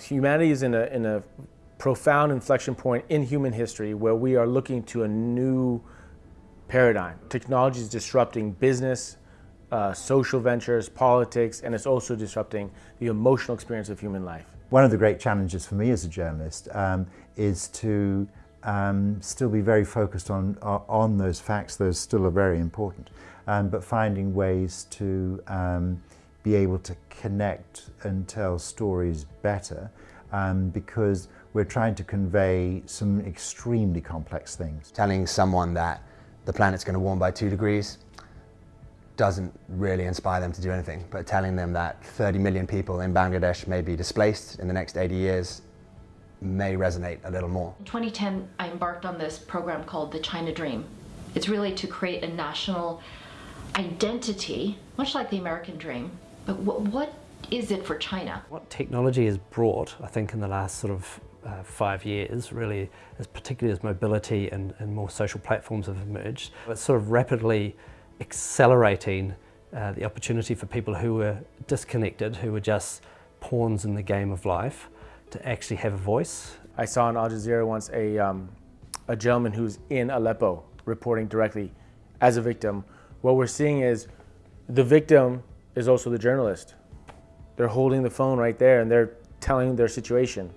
Humanity is in a, in a profound inflection point in human history where we are looking to a new paradigm. Technology is disrupting business, uh, social ventures, politics, and it's also disrupting the emotional experience of human life. One of the great challenges for me as a journalist um, is to um, still be very focused on, uh, on those facts, those still are very important, um, but finding ways to um, be able to connect and tell stories better um, because we're trying to convey some extremely complex things. Telling someone that the planet's going to warm by two degrees doesn't really inspire them to do anything, but telling them that 30 million people in Bangladesh may be displaced in the next 80 years may resonate a little more. In 2010, I embarked on this program called the China Dream. It's really to create a national identity, much like the American Dream, but what, what is it for China? What technology has brought, I think, in the last sort of uh, five years, really, as particularly as mobility and, and more social platforms have emerged, it's sort of rapidly accelerating uh, the opportunity for people who were disconnected, who were just pawns in the game of life, to actually have a voice. I saw on Al Jazeera once a, um, a gentleman who's in Aleppo reporting directly as a victim. What we're seeing is the victim is also the journalist. They're holding the phone right there and they're telling their situation.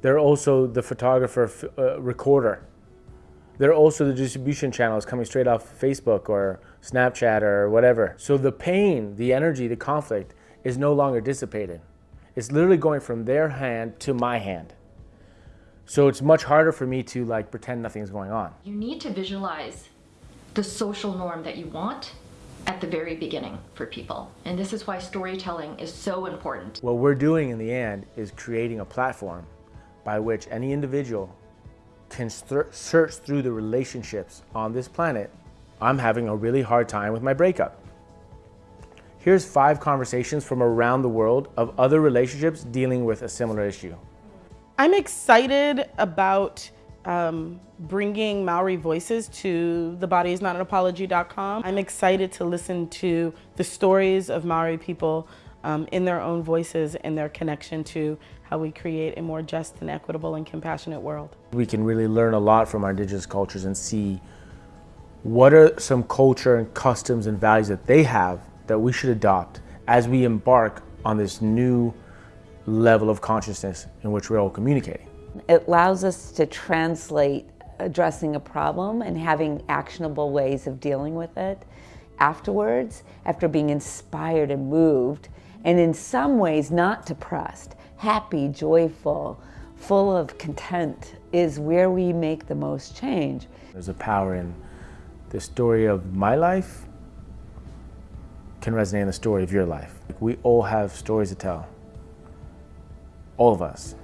They're also the photographer, uh, recorder. They're also the distribution channels coming straight off Facebook or Snapchat or whatever. So the pain, the energy, the conflict is no longer dissipated. It's literally going from their hand to my hand. So it's much harder for me to like pretend nothing's going on. You need to visualize the social norm that you want at the very beginning for people. And this is why storytelling is so important. What we're doing in the end is creating a platform by which any individual can search through the relationships on this planet, I'm having a really hard time with my breakup. Here's five conversations from around the world of other relationships dealing with a similar issue. I'm excited about um, bringing Maori voices to thebodyisnotanapology.com. I'm excited to listen to the stories of Maori people um, in their own voices and their connection to how we create a more just and equitable and compassionate world. We can really learn a lot from our indigenous cultures and see what are some culture and customs and values that they have that we should adopt as we embark on this new level of consciousness in which we're all communicating. It allows us to translate addressing a problem and having actionable ways of dealing with it afterwards, after being inspired and moved, and in some ways not depressed, happy, joyful, full of content is where we make the most change. There's a power in the story of my life can resonate in the story of your life. We all have stories to tell. All of us.